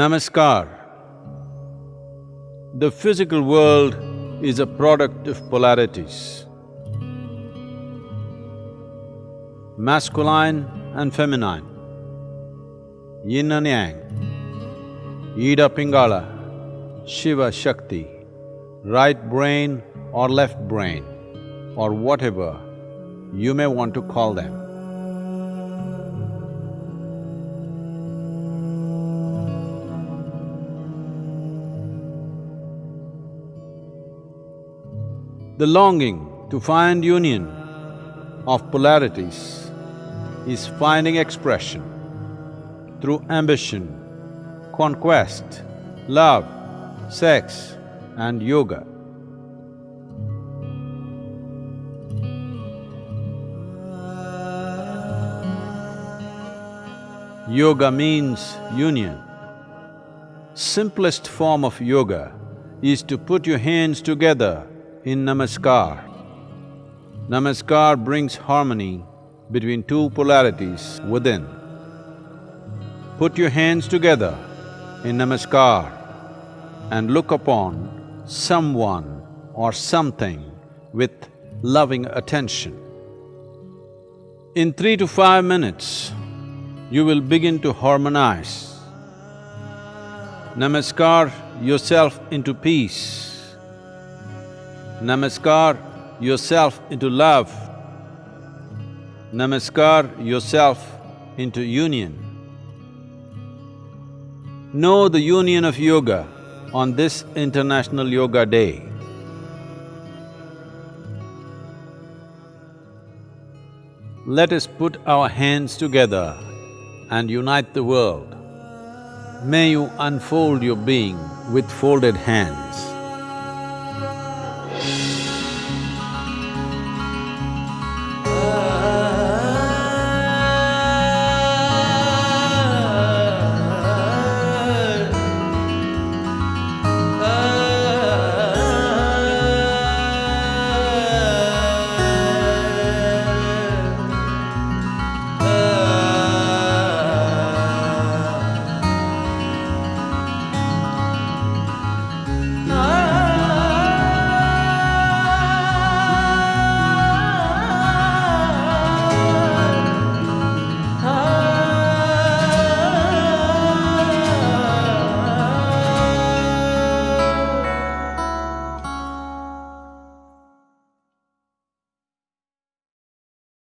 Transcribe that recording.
Namaskar. The physical world is a product of polarities. Masculine and feminine, yin and yang, Ida Pingala, Shiva Shakti, right brain or left brain, or whatever you may want to call them. The longing to find union of polarities is finding expression through ambition, conquest, love, sex and yoga. Yoga means union. Simplest form of yoga is to put your hands together in Namaskar. Namaskar brings harmony between two polarities within. Put your hands together in Namaskar and look upon someone or something with loving attention. In three to five minutes, you will begin to harmonize. Namaskar yourself into peace. Namaskar yourself into love. Namaskar yourself into union. Know the union of yoga on this International Yoga Day. Let us put our hands together and unite the world. May you unfold your being with folded hands.